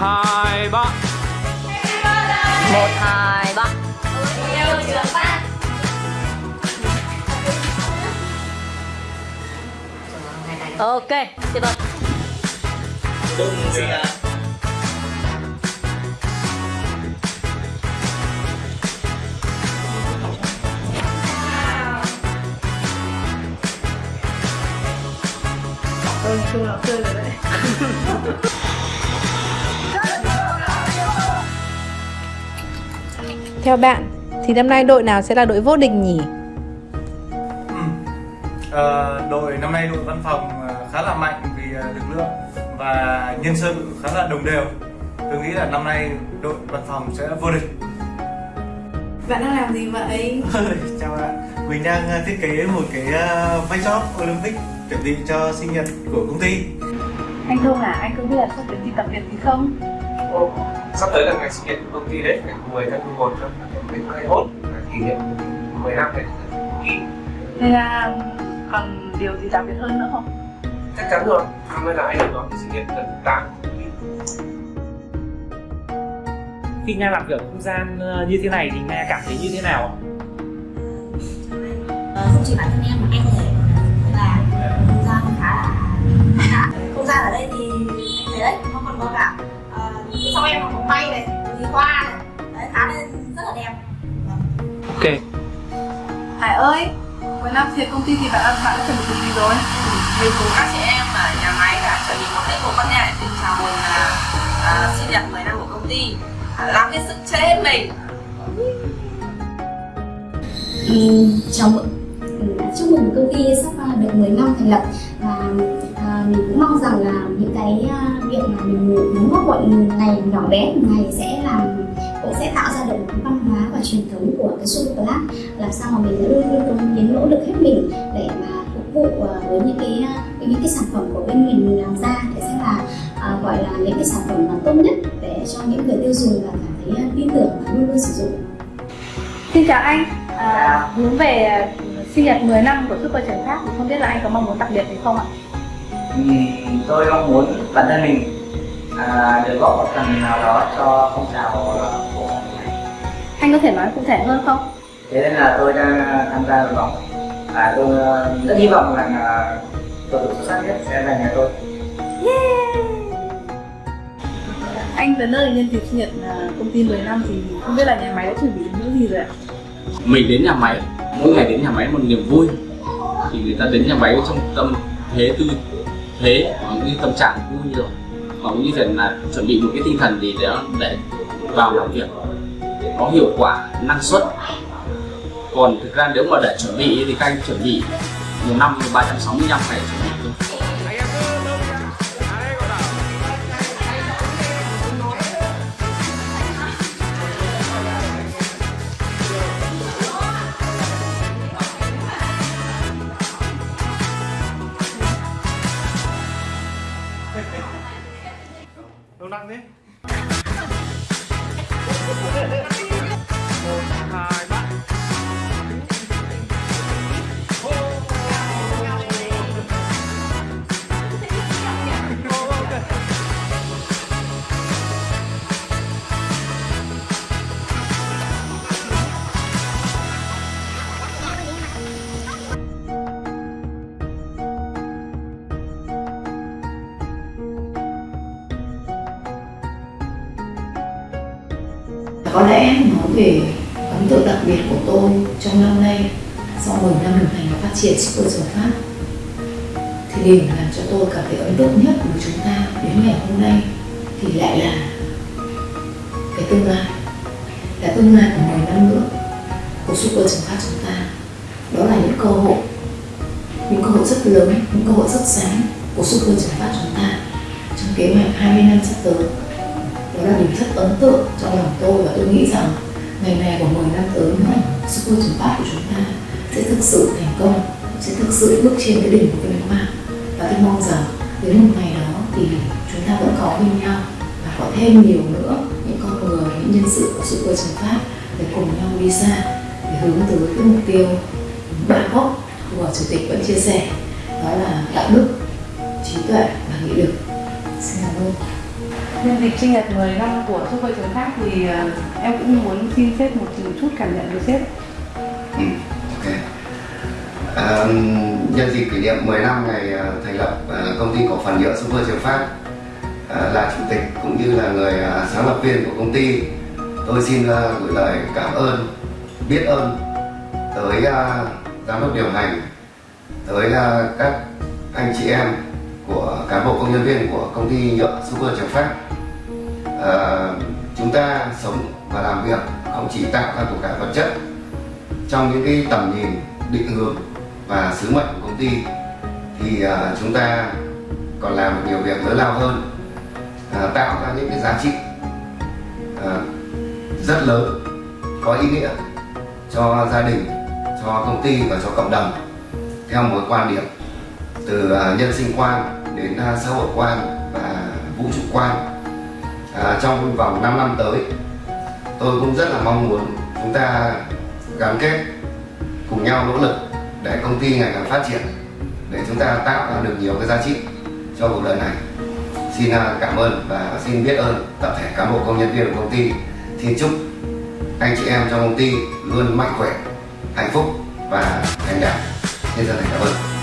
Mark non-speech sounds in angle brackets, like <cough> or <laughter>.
hai ba. Một hai ba. Ok tiếp tục. Đúng rồi ạ. <laughs> Theo bạn thì năm nay đội nào sẽ là đội vô địch nhỉ? Ờ, đội năm nay đội văn phòng ờ, khá là mạnh vì ờ, lực lượng và nhân sự khá là đồng đều. Tôi nghĩ là năm nay đội văn phòng sẽ vô địch. Bạn đang làm gì vậy? <laughs> Chào bạn. Mình đang thiết kế một cái vai shop Olympic chuẩn bị cho sinh nhật của công ty. Anh Thông à, anh có biết là sắp đến đi tập luyện gì không? Ồ, sắp tới là ngày sinh nhật của công ty đấy, ngày 10 tháng 11 năm 2021 là kỷ niệm 10 năm đấy. Nên là còn điều gì đặc biệt hơn nữa không? Chắc chắn rồi, năm nay là anh được đón sinh nhật lần thứ 8 của công ty. khi nga làm việc ở không gian ờ, như thế này thì nga cảm thấy như thế nào ạ? Ờ, không chỉ bản thân em mà em có thể là không gian khá là không gian ở đây thì em thấy đấy nó còn có cả hoa này. Đấy khá là rất là đẹp. Ok, Hải ơi, cuối năm thì công ty thì bạn bạn đã chuẩn bị gì rồi? mình cùng các chị em ở nhà máy đã chuẩn bị một tiết mục văn nghệ để chào mừng à, sinh nhật 10 năm của công ty. À, làm hết sức chơi hết mình. Chào mừng. Chúc mừng công ty sắp được 10 năm thành lập là những cái ờ, việc mà mình muốn góp mọi ngày nhỏ bé một ngày sẽ làm cũng sẽ tạo ra được một cái văn hóa và truyền thống của cái Super Club. Làm sao mà mình sẽ luôn luôn cống hiến nỗ lực hết mình để mà phục vụ ờ, với những cái ờ, những cái sản phẩm của bên mình làm ra để sẽ là à, gọi là những cái sản phẩm mà tốt nhất để cho những người tiêu dùng là cảm thấy tin tưởng và luôn luôn sử dụng. Xin chào anh, à, hướng về sinh nhật 10 năm của Super Trần Pháp thì không biết là anh có mong muốn đặc biệt gì không ạ? Ừm, tôi mong muốn bản thân mình à, được góp một phần nào đó cho phong trào à, của này. Anh có thể nói cụ thể hơn không? thế nên là tôi đang à, tham gia đội bóng và tôi à, rất hy vọng rằng là cầu thủ xuất sắc nhất sẽ là nhà tôi Anh tới nơi nhân dịp sinh nhật à, công ty 10 năm thì không biết là nhà máy đã chuẩn bị những gì rồi ạ? mình đến nhà máy mỗi ngày đến nhà máy một niềm vui thì người ta đến nhà máy trong tâm thế tư thế và những tâm trạng vui rồi. Hoặc cũng như vậy là chuẩn bị một cái tinh thần gì để để vào làm việc có hiệu quả, năng suất. Còn thực ra nếu mà để chuẩn bị thì các anh chuẩn bị một năm 365 ngày chuẩn bị Đâu nặng thế? Có lẽ nói về ấn tượng đặc biệt của tôi trong năm nay, sau 10 năm đồng thành và phát triển Super Pháp Phát thì điều làm cho tôi cảm thấy ấn tượng nhất của chúng ta đến ngày hôm nay thì lại là cái tương lai, là tương lai của 10 năm nữa của Super Pháp Phát chúng ta. Đó là những cơ hội, những cơ hội rất lớn, những cơ hội rất sáng của Super Pháp Phát chúng ta trong kế hoạch 20 năm sắp tới đó là điều rất ấn tượng trong lòng tôi và tôi nghĩ rằng ngày này của 10 năm tới nữa Super Trường Bát của chúng ta sẽ thực sự thành công, sẽ thực sự bước trên cái đỉnh của vinh quang và tôi mong rằng đến một ngày đó thì chúng ta vẫn có bên nhau và có thêm nhiều nữa những con người, những nhân sự của Super Trường Phát để cùng nhau đi xa, để hướng tới cái mục tiêu ba gốc của chủ tịch vẫn chia sẻ, đó là đạo đức, trí tuệ và nghị lực. Xin cảm ơn. Nhân dịp sinh nhật 10 năm của Super Trường Phát thì ờ, em cũng muốn xin sếp một chút cảm nhận với sếp. Ừ, ok. À, nhân dịp kỷ niệm 10 năm ngày ờ, thành lập ờ, công ty cổ phần nhựa Super Trường Phát là chủ tịch cũng như là người sáng lập viên của công ty tôi xin gửi lời cảm ơn biết ơn tới giám đốc điều hành tới các anh chị em của cán bộ công nhân viên của công ty nhựa Super Trường Phát à, ờ, chúng ta sống và làm việc không chỉ tạo ra của cải vật chất trong những cái tầm nhìn định hướng và sứ mệnh của công ty thì à, chúng ta còn làm được nhiều việc lớn lao hơn à, tạo ra những cái giá trị à, rất lớn có ý nghĩa cho gia đình cho công ty và cho cộng đồng theo một quan điểm từ à, nhân sinh quan đến à, xã hội quan và vũ trụ quan. À, trong vòng 5 năm tới tôi cũng rất là mong muốn chúng ta gắn kết cùng nhau nỗ lực để công ty ngày càng phát triển để chúng ta tạo ra được nhiều cái giá trị cho cuộc đời này. Xin à, cảm ơn và xin biết ơn tập thể cán bộ công nhân viên của công ty. Xin chúc anh chị em trong công ty luôn mạnh khỏe hạnh phúc và thành đạt. Nhân dân thành cảm ơn.